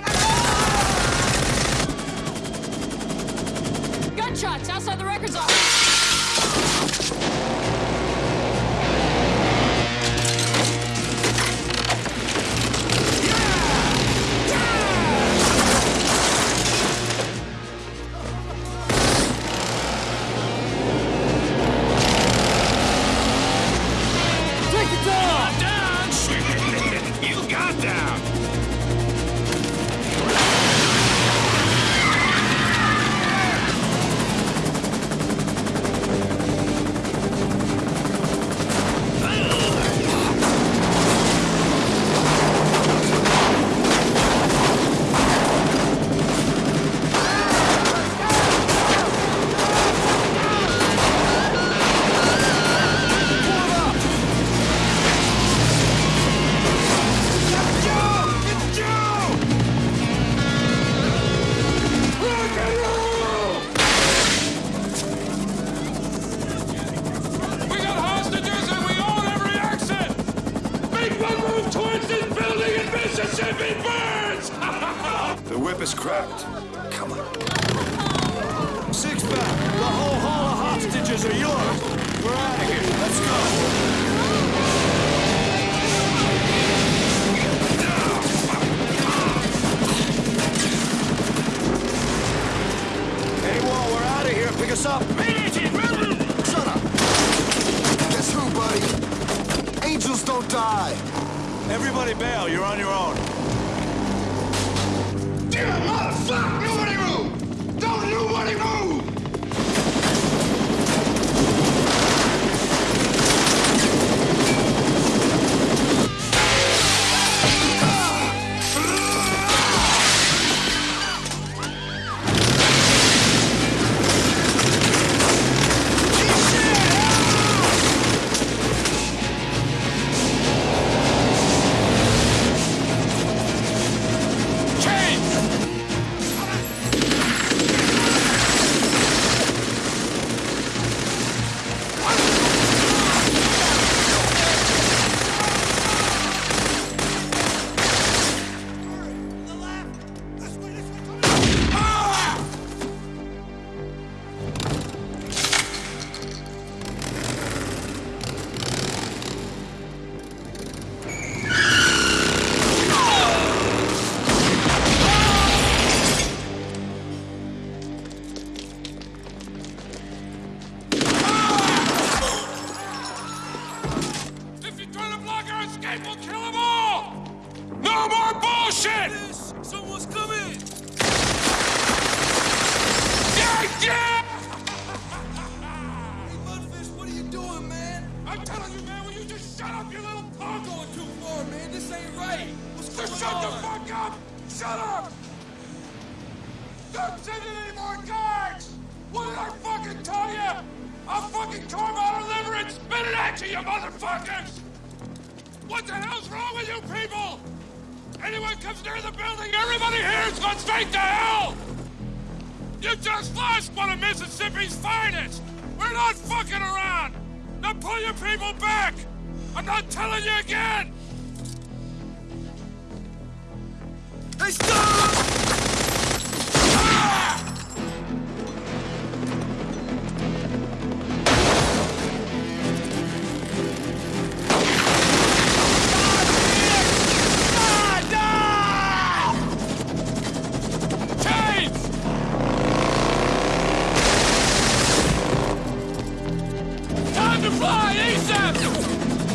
The whip is cracked. Come on. Six back. The whole haul of hostages are yours. We're out of here. Let's go. Hey, Wall, we're out of here. Pick us up. Shut up. Guess who, buddy? Angels don't die. Everybody bail. You're on your own. Damn, motherfucker! Nobody move! Don't nobody move!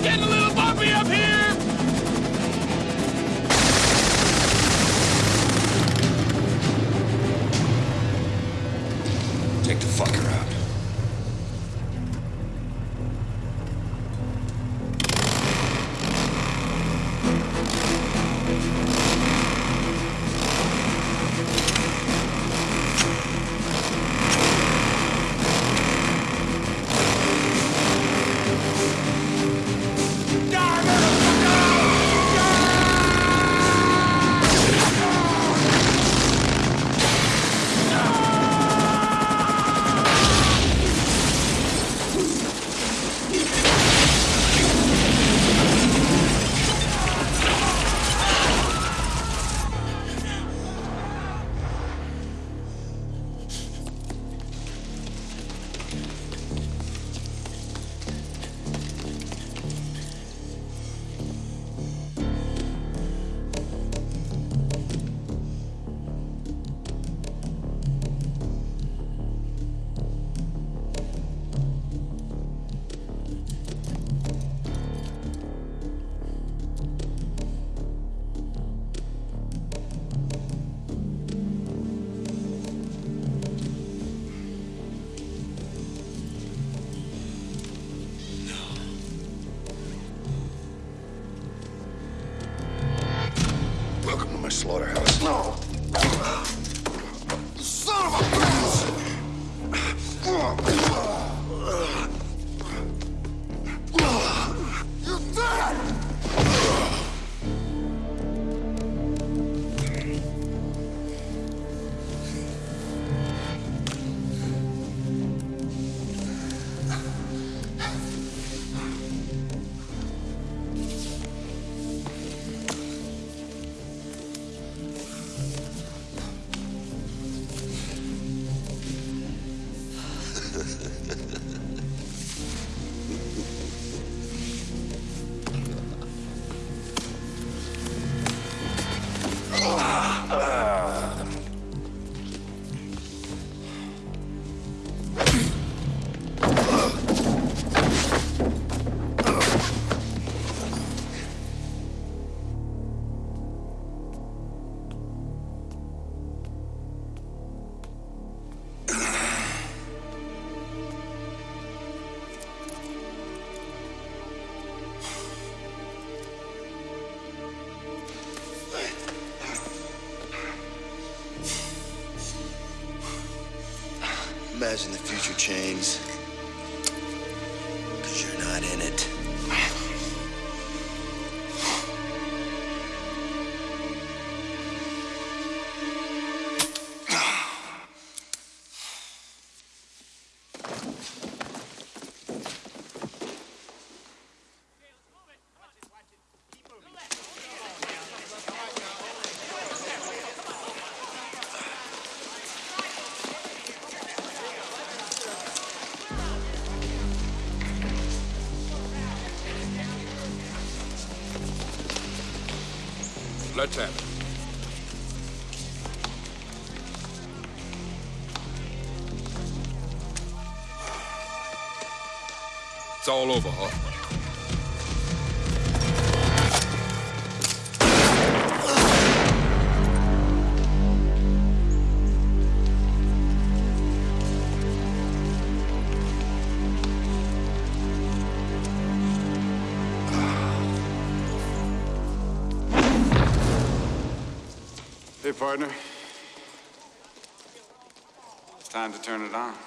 getting a little bumpy up here! imagine the future chains. Hey, partner. It's time to turn it on.